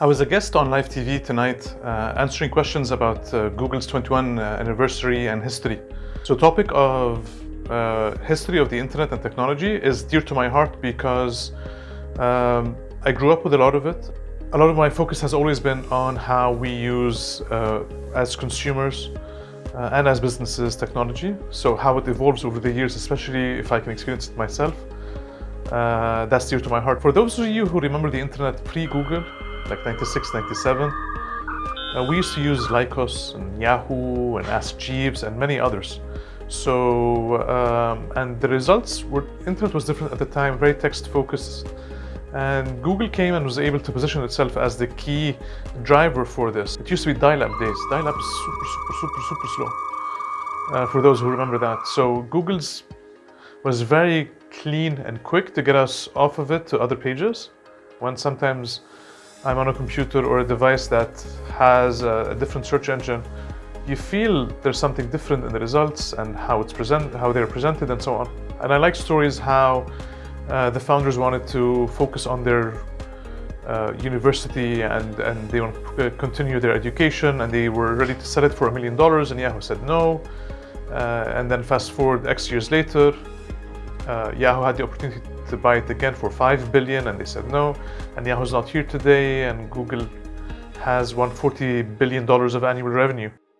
I was a guest on live TV tonight uh, answering questions about uh, Google's 21 uh, anniversary and history. So topic of uh, history of the internet and technology is dear to my heart because um, I grew up with a lot of it. A lot of my focus has always been on how we use uh, as consumers uh, and as businesses technology. So how it evolves over the years, especially if I can experience it myself. That's dear to my heart. For those of you who remember the internet pre-Google, like 96, 97. Uh, we used to use Lycos and Yahoo and Ask Jeeves and many others. So, um, and the results were, internet was different at the time, very text focused. And Google came and was able to position itself as the key driver for this. It used to be dial-up days. Dial-up is super, super, super, super slow. Uh, for those who remember that. So Google's was very clean and quick to get us off of it to other pages. When sometimes I'm on a computer or a device that has a different search engine, you feel there's something different in the results and how it's present, how they're presented and so on. And I like stories how uh, the founders wanted to focus on their uh, university and, and they want to continue their education and they were ready to sell it for a million dollars and Yahoo said no. Uh, and then fast forward X years later, uh, Yahoo had the opportunity to buy it again for 5 billion and they said no. And Yahoo's not here today and Google has won $40 billion of annual revenue.